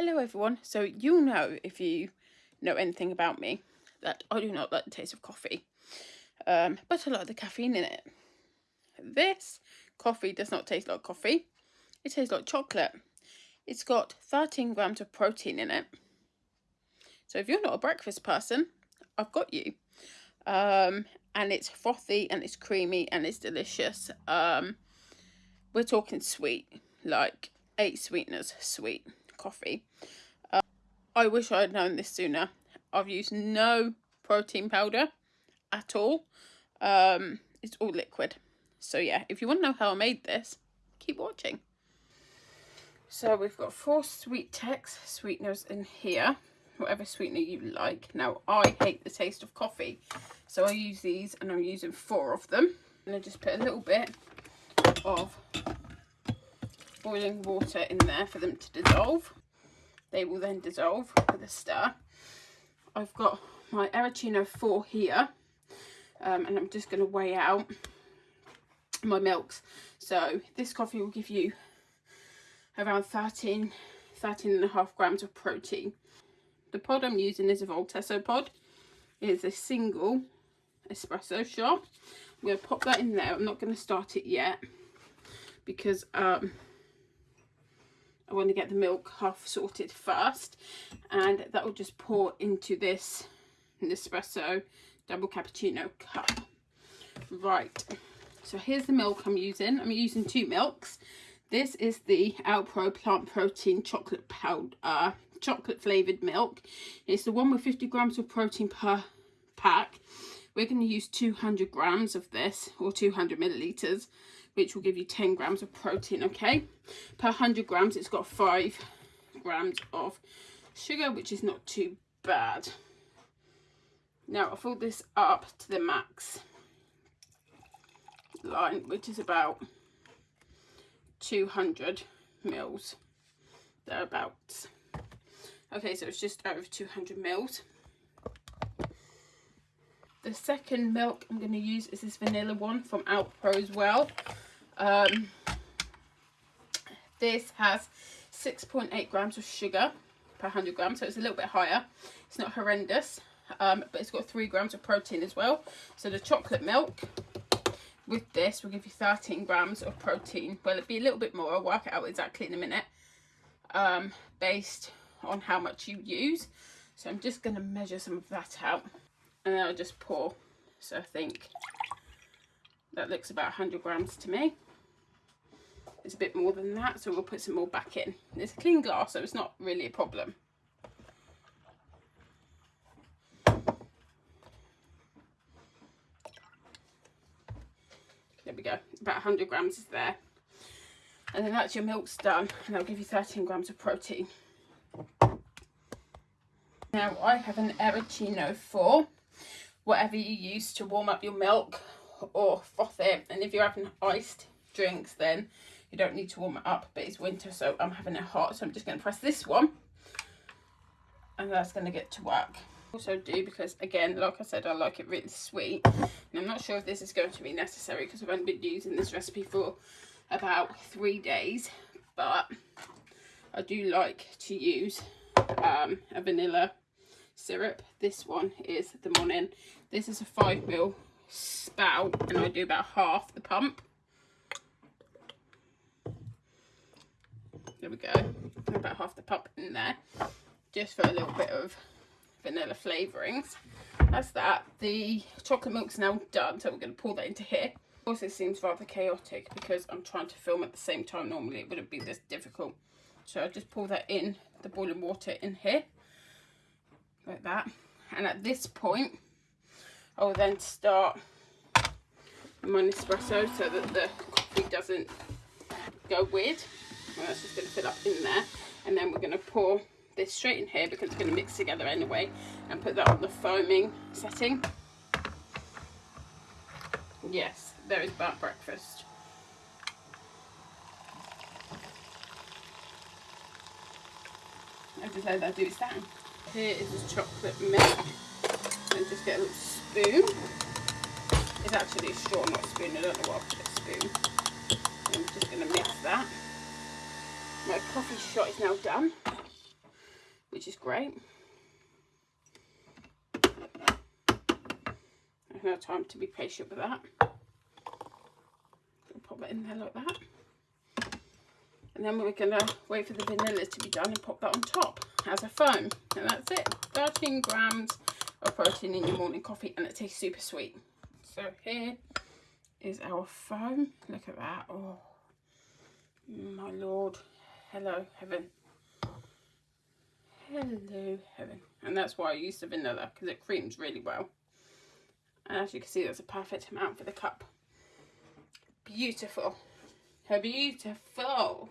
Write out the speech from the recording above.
Hello everyone. So you'll know if you know anything about me that I do not like the taste of coffee. Um, but I like the caffeine in it. This coffee does not taste like coffee. It tastes like chocolate. It's got 13 grams of protein in it. So if you're not a breakfast person, I've got you. Um, and it's frothy and it's creamy and it's delicious. Um, we're talking sweet, like eight sweeteners sweet coffee. Uh, I wish I had known this sooner. I've used no protein powder at all. Um, it's all liquid. So yeah, if you want to know how I made this, keep watching. So we've got four SweeTex sweeteners in here, whatever sweetener you like. Now I hate the taste of coffee, so I use these and I'm using four of them. And I just put a little bit of boiling water in there for them to dissolve. They will then dissolve with a stir. I've got my Aeroccino 4 here um, and I'm just going to weigh out my milks. So this coffee will give you around 13, 13 and a half grams of protein. The pod I'm using is a Voltesso pod. It is a single espresso shot. I'm going to pop that in there. I'm not going to start it yet because um, I want to get the milk half sorted first and that will just pour into this Nespresso double cappuccino cup. Right, so here's the milk I'm using. I'm using two milks. This is the Alpro Plant Protein Chocolate Powder, chocolate flavoured milk. It's the one with 50 grams of protein per pack. We're going to use 200 grams of this or 200 millilitres which will give you 10 grams of protein, okay? Per 100 grams, it's got 5 grams of sugar, which is not too bad. Now, I filled this up to the max line, which is about 200 mils, thereabouts. Okay, so it's just over 200 mils. The second milk I'm going to use is this vanilla one from Alpro as well. Um, this has 6.8 grams of sugar per 100 grams, so it's a little bit higher. It's not horrendous, um, but it's got 3 grams of protein as well. So the chocolate milk with this will give you 13 grams of protein. Well, it'll be a little bit more. I'll work it out exactly in a minute um, based on how much you use. So I'm just going to measure some of that out and then I'll just pour. So I think that looks about 100 grams to me. It's a bit more than that, so we'll put some more back in. It's a clean glass, so it's not really a problem. There we go, about 100 grams is there. And then that's your milk's done, and that'll give you 13 grams of protein. Now I have an Aeroccino 4, whatever you use to warm up your milk or froth it. And if you're having iced drinks, then you don't need to warm it up, but it's winter, so I'm having it hot. So I'm just going to press this one, and that's going to get to work. Also do because, again, like I said, I like it really sweet. And I'm not sure if this is going to be necessary because I've only been using this recipe for about three days, but I do like to use um, a vanilla syrup. This one is the Monin. This is a 5 mil spout and I do about half the pump. There we go. About half the pump in there. Just for a little bit of vanilla flavourings. That's that. The chocolate milk's now done, so we're going to pour that into here. Of course, it seems rather chaotic because I'm trying to film at the same time. Normally, it wouldn't be this difficult. So I just pour that in, the boiling water in here. Like that. And at this point, I will then start my Nespresso so that the coffee doesn't go weird. Well, that's just going to fill up in there. And then we're going to pour this straight in here because it's going to mix together anyway and put that on the foaming setting. Yes, there is burnt breakfast. As I said, I do it down. Here is the chocolate milk. And just get a little spoon. It's actually a straw, not a spoon. I don't know what I put a spoon. I'm just going to mix that. My coffee shot is now done. which is great. no time to be patient with that. Pop it in there like that. And then we're going to wait for the vanilla to be done and pop that on top as a foam. And that's it. 13 grams of protein in your morning coffee and it tastes super sweet. So here is our foam. Look at that. Oh, my lord. Hello, heaven. Hello, heaven. And that's why I use the vanilla because it creams really well. And as you can see, that's a perfect amount for the cup. Beautiful. how Beautiful.